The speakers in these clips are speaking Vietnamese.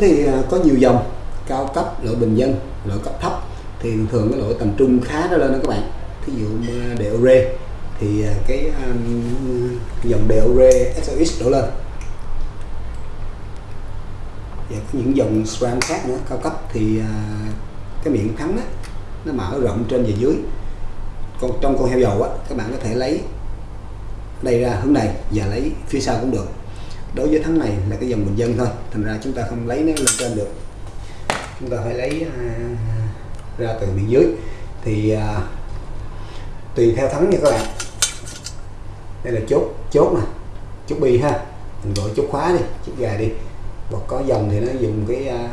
thì à, có nhiều dòng cao cấp loại bình dân loại cấp thấp. Thì thường thường cái loại tầm trung khá đó lên đó các bạn. Thí dụ đều rê thì à, cái um, dòng Deore SOX đổ lên. Và có những dòng SRAM khác nữa cao cấp. Thì uh, cái miệng thắng á, nó mở rộng trên và dưới. Còn trong con heo dầu á các bạn có thể lấy đây ra hướng này và lấy phía sau cũng được đối với thắng này là cái dòng bình dân thôi thành ra chúng ta không lấy nó lên trên được. Chúng ta phải lấy à, ra từ bên dưới. Thì à, tùy theo thắng nha các bạn. Đây là chốt chốt nè chốt bi ha. Mình gọi chốt khóa đi chốt gà đi. Hoặc có dòng thì nó dùng cái à,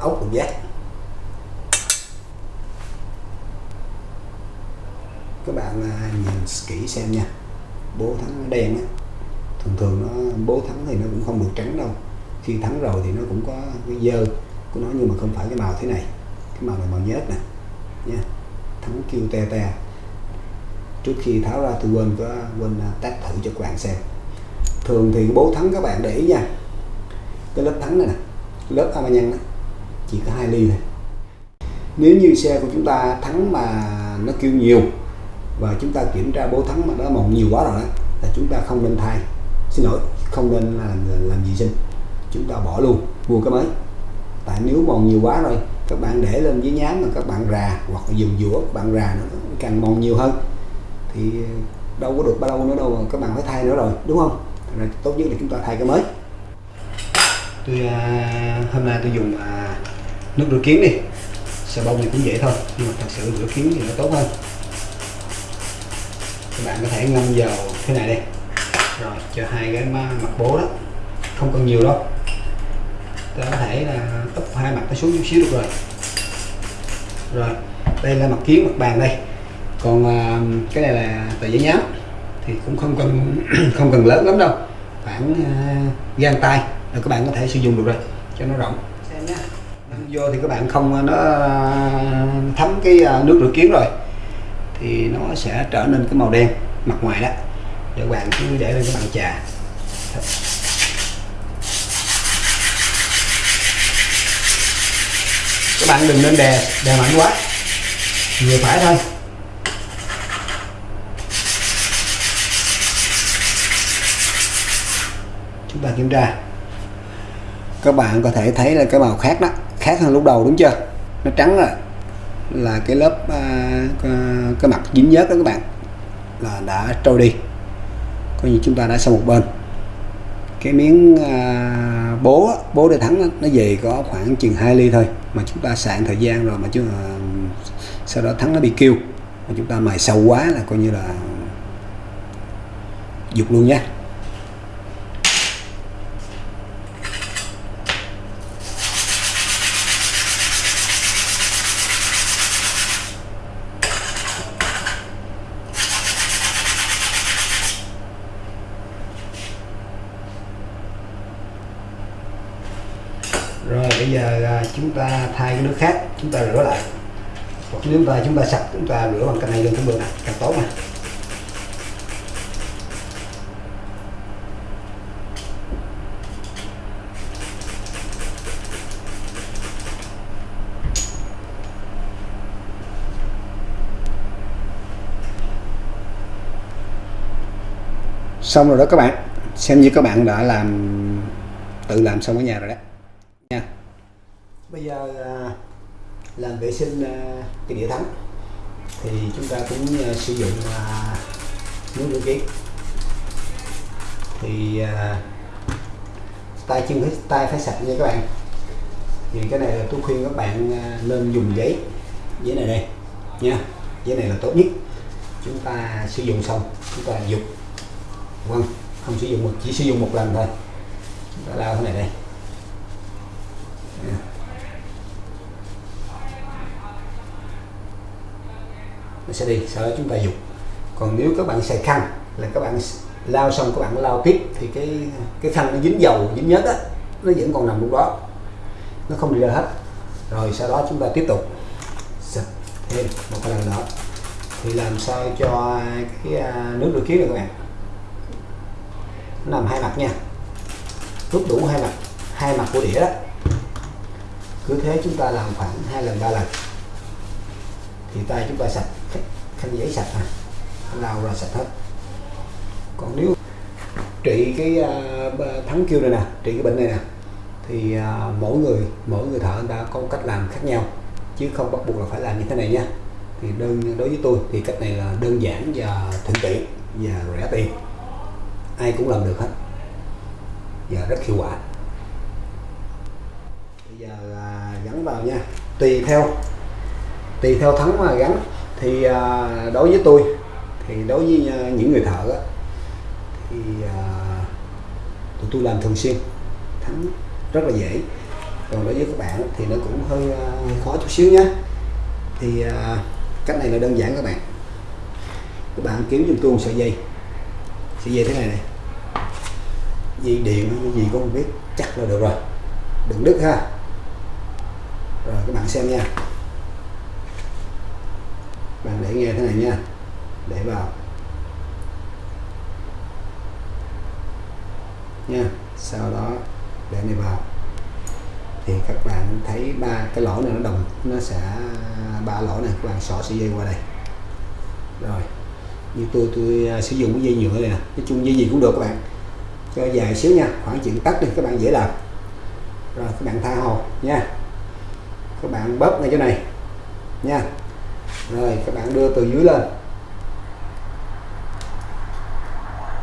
ốc đục giác. Các bạn à, nhìn kỹ xem nha. Bố thắng đen á thường thường nó, bố thắng thì nó cũng không được trắng đâu. Khi thắng rồi thì nó cũng có cái dơ của nó, nhưng mà không phải cái màu thế này. Cái màu này màu nhớt nè nha thắng kêu te te. Trước khi tháo ra tôi quên có, quên à, test thử cho các bạn xem. Thường thì cái bố thắng các bạn để ý nha. Cái lớp thắng này nè, lớp amanhan chỉ có hai ly thôi. Nếu như xe của chúng ta thắng mà nó kêu nhiều và chúng ta kiểm tra bố thắng mà nó mòn nhiều quá rồi đó, là chúng ta không nên thay xin lỗi không nên làm làm gì sinh chúng ta bỏ luôn mua cái mới tại nếu mòn nhiều quá rồi các bạn để lên dưới nhám mà các bạn rà hoặc dùng dũa các bạn rà nó càng mòn nhiều hơn. Thì ờ, đâu có được bao lâu nữa đâu mà các bạn phải thay nữa rồi đúng không? Rồi tốt nhất là chúng ta thay cái mới. Tôi à, hôm nay tôi dùng à, nước rửa kiến đi. Xà bông thì cũng dễ thôi nhưng mà thật sự rửa kiến thì nó tốt hơn. Các bạn có thể ngâm vào thế này đây rồi cho hai cái mặt bố đó. Không cần nhiều đâu. Ta có thể là úp hai mặt nó xuống chút xíu được rồi. Rồi đây là mặt kiến mặt bàn đây. Còn à, cái này là tờ giấy nhám thì cũng không cần không cần lớn lắm đâu. Khoảng à, gan tay là các bạn có thể sử dụng được rồi cho nó rộng. Xem nhá vô thì các bạn không nó thấm cái à, nước rửa kiến rồi thì nó sẽ trở nên cái màu đen mặt ngoài đó để các bạn cứ để lên cái bàn trà. Các bạn đừng nên đè đè mạnh quá. Vừa phải thôi. Chúng ta kiểm tra. Các bạn có thể thấy là cái màu khác đó khác hơn lúc đầu đúng chưa? Nó trắng rồi. Là cái lớp à, cái mặt dính nhớt đó các bạn. Là đã trôi đi coi như chúng ta đã xong một bên. Cái miếng à, bố bố để thắng nó về có khoảng chừng 2 ly thôi mà chúng ta sạn thời gian rồi mà chứ à, sau đó thắng nó bị kêu. Mà chúng ta mài sâu quá là coi như là dục luôn nhé rồi bây giờ à, chúng thay cái nước khác, chúng ta rửa lại. Hoặc nếu ta chúng ta sạch, chúng ta rửa bằng cái này luôn cũng được càng tốt mà xong rồi đó các bạn, xem như các bạn đã làm, tự làm xong ở nhà rồi đấy bây giờ à, làm vệ sinh à, cái đĩa thắng. Thì chúng ta cũng à, sử dụng nước rửa kiến thì tay chân phải tay phải sạch nha các bạn. Thì cái này là tôi khuyên các bạn nên dùng giấy. Giấy này đây, nha. Giấy này là tốt nhất. Chúng ta sử dụng xong, chúng ta dục vâng không sử dụng một, chỉ sử dụng một lần thôi. Chúng ta lao cái này đây. Nó sẽ đi, sau đó chúng ta dục còn nếu các bạn xài khăn, là các bạn lao xong các bạn lao tiếp, thì cái cái khăn nó dính dầu, dính nhớt á, nó vẫn còn nằm lúc đó. Nó không đi ra hết. Rồi sau đó chúng ta tiếp tục xịt thêm một lần nữa. Thì làm sao cho cái à, nước rửa kiến này các bạn? Nó nằm hai mặt nha. Rút đủ hai mặt hai mặt của đĩa đó. Cứ thế chúng ta làm khoảng hai lần, ba lần. Thì tay chúng ta sạch khăn giấy sạch à? Lau ra sạch hết? Còn nếu trị cái uh, thắng kêu này nè trị cái bệnh này nè thì uh, mỗi người mỗi người thợ người ta có cách làm khác nhau chứ không bắt buộc là phải làm như thế này nha. Thì đơn đối với tôi thì cách này là đơn giản và thuận tiện và rẻ tiền. Ai cũng làm được hết và rất hiệu quả. Bây giờ là gắn vào nha. Tùy theo tùy theo thắng mà gắn thì à, đối với tôi thì đối với à, những người thợ á, thì à, tụi tôi làm thường xuyên thắng rất là dễ. Còn đối với các bạn thì nó cũng hơi, à, hơi khó chút xíu nhé thì à, cách này là đơn giản các bạn. Các bạn kiếm giùm tôi một sợi dây. Sợi dây thế này này. Dây điện hay gì cũng không biết chắc là được rồi. Đừng đứt ha. Rồi các bạn xem nha bạn để nghe thế này nha. Để vào. Nha, sau đó để này vào. Thì các bạn thấy ba cái lỗ này nó đồng, nó sẽ, ba lỗ này các bạn xỏ sợi dây qua đây. Rồi, như tôi tôi à, sử dụng cái dây nhựa này nè, nói chung dây gì cũng được các bạn. Cho dài xíu nha, khoảng chuyện tắt đi, các bạn dễ làm. Rồi, các bạn tha hồ nha. Các bạn bóp ngay chỗ này nha rồi, các bạn đưa từ dưới lên.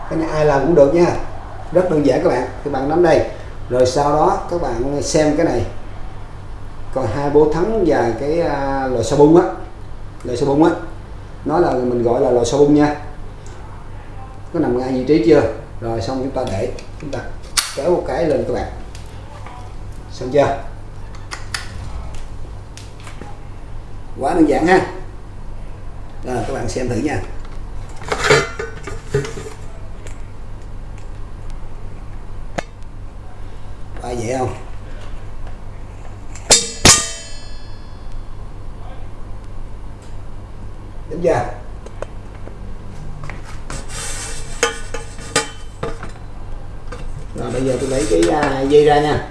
Cái này ai làm cũng được nha. Rất đơn giản các bạn. Các bạn nắm đây. Rồi sau đó, các bạn xem cái này. Còn hai bố thắng và cái à, lò xà bung á. Lò xà bung á. Nó là mình gọi là lò xà bung nha. Có nằm ngay vị trí chưa? Rồi, xong chúng ta để. Chúng ta kéo một cái lên các bạn. Xong chưa? Quá đơn giản ha rồi các bạn xem thử nha. Quá dễ không? Đúng chưa rồi, bây giờ tôi lấy cái à, dây ra nha.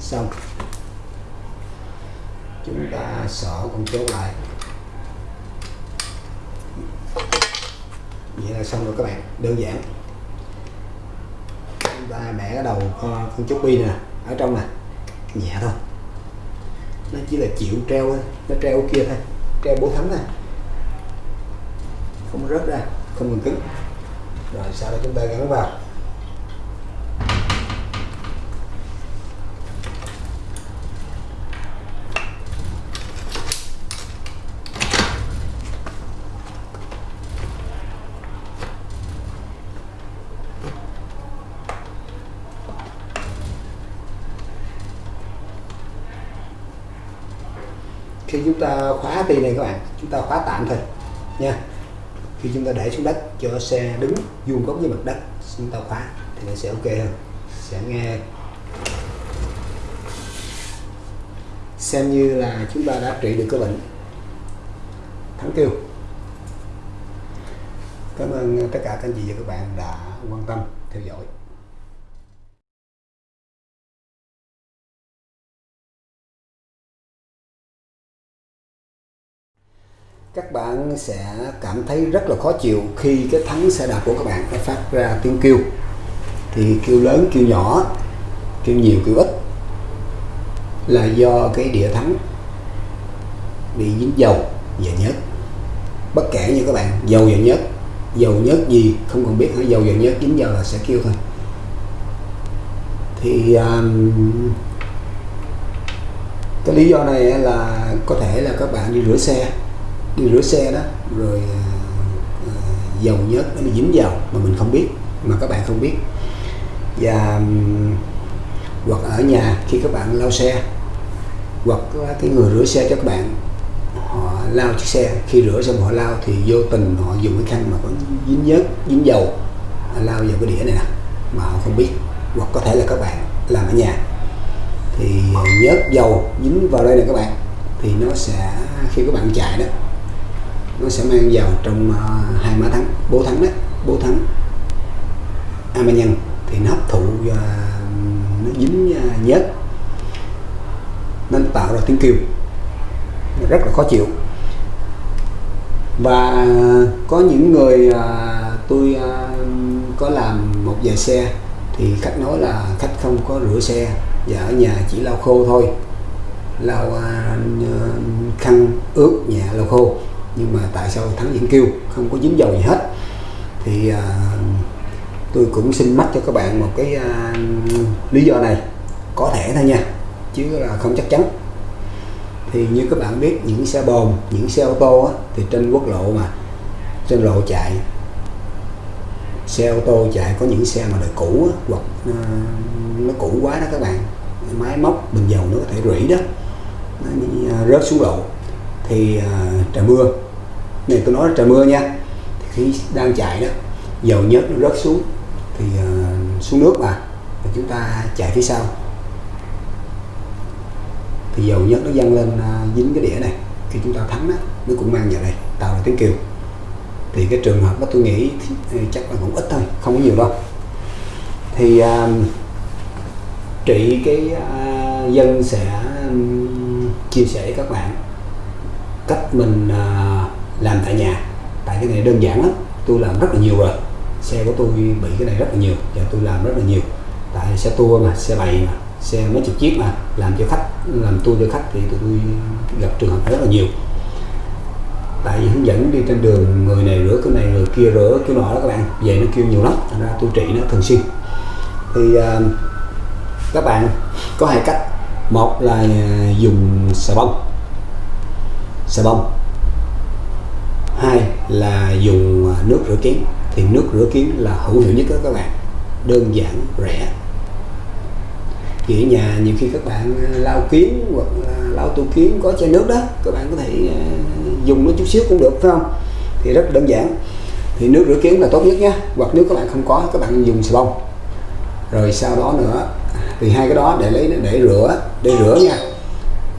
Xong chúng xỏ con chốt lại. Vậy là xong rồi các bạn đơn giản. Chúng ta bẻ cái đầu con, con chốt bi nè ở trong nè. Nhẹ thôi. Nó chỉ là chịu treo nó treo kia thôi treo bố thắng nè không rớt ra không cần cứng. Rồi sau đó chúng ta gắn vào. Khi chúng ta khóa ti này các bạn, chúng ta khóa tạm thôi nha. Khi chúng ta để xuống đất, cho xe đứng vuông góc với mặt đất, chúng ta khóa thì nó sẽ ok hơn. Sẽ nghe. Xem như là chúng ta đã trị được cái bệnh thắng kêu cảm ơn tất cả các anh chị và các bạn đã quan tâm, theo dõi. Các bạn sẽ cảm thấy rất là khó chịu khi cái thắng xe đạp của các bạn nó phát ra tiếng kêu. Thì kêu lớn kêu nhỏ kêu nhiều kêu ít là do cái đĩa thắng bị dính dầu và nhớt. Bất kể như các bạn dầu và nhớt dầu nhớt gì không cần biết hả dầu và nhớt dính dầu là sẽ kêu thôi. Thì um, cái lý do này là có thể là các bạn đi rửa xe đi rửa xe đó rồi uh, dầu nhớt nó bị dính vào mà mình không biết mà các bạn không biết. Và um, hoặc ở nhà khi các bạn lau xe hoặc cái người rửa xe cho các bạn họ lau chiếc xe khi rửa xong họ lau thì vô tình họ dùng cái khăn mà có dính nhớt dính dầu họ lau vào cái đĩa này nè mà họ không biết hoặc có thể là các bạn làm ở nhà. Thì nhớt dầu dính vào đây nè các bạn thì nó sẽ khi các bạn chạy đó nó sẽ mang vào trong uh, hai má thắng. Bố thắng đấy, bố thắng. À, Amanhan thì nó hấp thụ và nó dính à, nhớt. Nên tạo ra tiếng kêu. Rất là khó chịu. Và có những người à, tôi à, có làm một vài xe thì khách nói là khách không có rửa xe và ở nhà chỉ lau khô thôi. Lau à, khăn ướt nhẹ lau khô nhưng mà tại sao thắng vẫn kêu? Không có dính dầu gì hết. Thì à, tôi cũng xin mắt cho các bạn một cái à, lý do này. Có thể thôi nha chứ là không chắc chắn. Thì như các bạn biết những xe bồn những xe ô tô á, thì trên quốc lộ mà trên lộ chạy xe ô tô chạy có những xe mà đời cũ á, hoặc à, nó cũ quá đó các bạn. Máy móc bình dầu nó có thể rỉ đó. Nó à, rớt xuống lộ. Thì à, trời mưa này tôi nói trời mưa nha. Thì khi đang chạy đó dầu nhớt nó rớt xuống thì uh, xuống nước mà và chúng ta chạy phía sau. Thì dầu nhớt nó dâng lên uh, dính cái đĩa này khi chúng ta thắng đó nó cũng mang vào đây tạo ra tiếng kêu. Thì cái trường hợp đó tôi nghĩ thì chắc là cũng ít thôi không có nhiều đâu. Thì uh, trị cái uh, dân sẽ um, chia sẻ với các bạn cách mình uh, làm tại nhà. Tại cái này đơn giản lắm tôi làm rất là nhiều rồi. Xe của tôi bị cái này rất là nhiều và tôi làm rất là nhiều. Tại xe tour mà xe bày mà xe mấy chục chiếc mà làm cho khách làm tour cho khách thì tụi tôi gặp trường hợp rất là nhiều. Tại vì hướng dẫn đi trên đường người này rửa cái này người kia rửa cái nọ đó các bạn về nó kêu nhiều lắm thành ra tôi trị nó thường xuyên. Thì uh, các bạn có hai cách. Một là à, dùng xà bông. Xà bông hai là dùng à, nước rửa kiến thì nước rửa kiến là hữu hiệu nhất đó các bạn. Đơn giản, rẻ. Thì ở nhà, nhiều khi các bạn à, lau kiến hoặc lau tủ kiến có chai nước đó, các bạn có thể à, dùng nó chút xíu cũng được, phải không? Thì rất đơn giản. Thì nước rửa kiến là tốt nhất nhé hoặc nếu các bạn không có, các bạn dùng xà bông. Rồi sau đó nữa, thì hai cái đó để lấy, để rửa để rửa nha.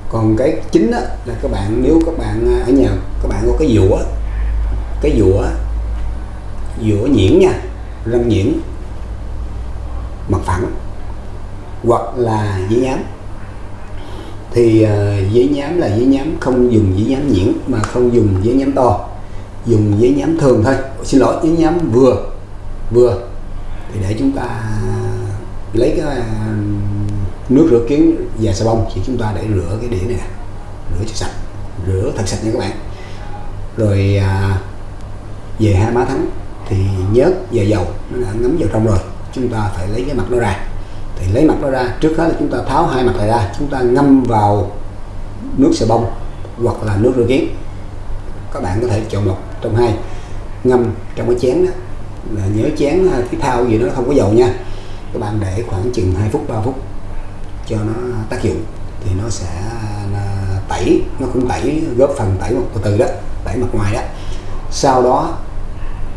Còn cái chính đó là các bạn, nếu các bạn ở nhà, các bạn có cái dũa cái dũa dũa nhuyễn nha răng nhuyễn mặt phẳng hoặc là giấy nhám. Thì ờ, uh, giấy nhám là giấy nhám không dùng giấy nhám nhuyễn mà không dùng giấy nhám to. Dùng giấy nhám thường thôi. Xin lỗi giấy nhám vừa vừa. Thì để chúng ta lấy cái nước rửa kiến và xà bông thì chúng ta để rửa cái đĩa này. Rửa cho sạch rửa thật sạch nha các bạn. Rồi à, về hai má thắng, thì nhớt và dầu nó đã ngấm vào trong rồi. Chúng ta phải lấy cái mặt nó ra. Thì lấy mặt nó ra, trước hết là chúng ta tháo hai mặt này ra. Chúng ta ngâm vào nước xà bông hoặc là nước rửa kiến các bạn có thể chọn một trong hai. Ngâm trong cái chén đó. Là nhớ chén à, cái thao gì nó không có dầu nha. Các bạn để khoảng chừng 2 phút 3 phút cho nó tác dụng. Thì nó sẽ à, tẩy, nó cũng tẩy, góp phần tẩy một từ từ đó, tẩy mặt ngoài đó. Sau đó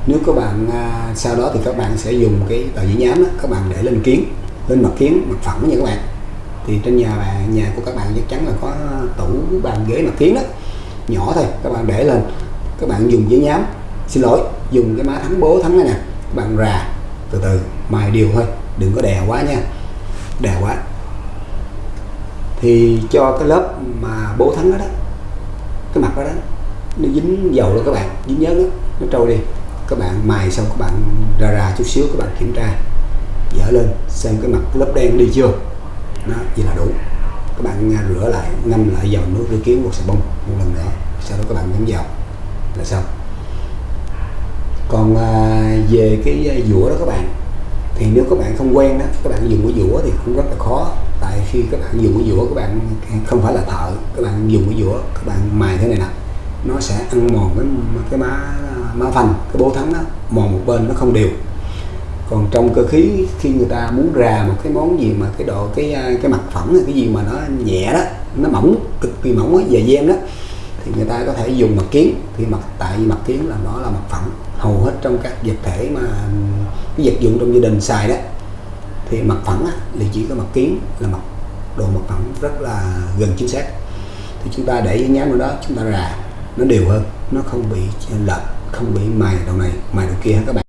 nếu các bạn à, sau đó thì các bạn sẽ dùng cái tờ giấy nhám đó, các bạn để lên kiến lên mặt kiến mặt phẳng nha các bạn. Thì trên nhà bạn nhà của các bạn chắc chắn là có tủ bàn ghế mặt kiến đó nhỏ thôi các bạn để lên. Các bạn dùng giấy nhám xin lỗi dùng cái má thắng bố thắng này nè các bạn rà từ từ mài đều thôi đừng có đè quá nha đè quá. Thì cho cái lớp mà bố thắng đó, đó cái mặt đó, đó nó dính dầu đó các bạn dính nhớt đó nó trôi đi các bạn mài xong các bạn ra ra chút xíu các bạn kiểm tra dở lên xem cái mặt lớp đen đi chưa. Nó vậy là đủ. Các bạn à, rửa lại ngâm lại dầu nước rửa kiến hoặc xà bông một lần nữa sau đó các bạn nhấn vào là xong. Còn à, về cái à, dũa đó các bạn thì nếu các bạn không quen đó các bạn dùng cái dũa thì cũng rất là khó. Tại khi các bạn dùng cái dũa các bạn không phải là thợ các bạn dùng cái dũa các bạn mài thế này nè nó sẽ ăn mòn cái cái má má phanh cái bố thắng đó mòn một bên nó không đều. Còn trong cơ khí khi người ta muốn rà một cái món gì mà cái độ cái à, cái mặt phẳng cái gì mà nó nhẹ đó nó mỏng cực kỳ mỏng ấy dày gen đó thì người ta có thể dùng mặt kiến. Thì mặt tại vì mặt kiến là nó là mặt phẳng hầu hết trong các vật thể mà cái vật dụng trong gia đình xài đó. Thì mặt phẳng á, thì chỉ có mặt kiến là mặt đồ mặt phẳng rất là gần chính xác. Thì chúng ta để cái nhám vào đó chúng ta rà nó đều hơn nó không bị lệch không bị mài đầu này mài đầu kia các bạn?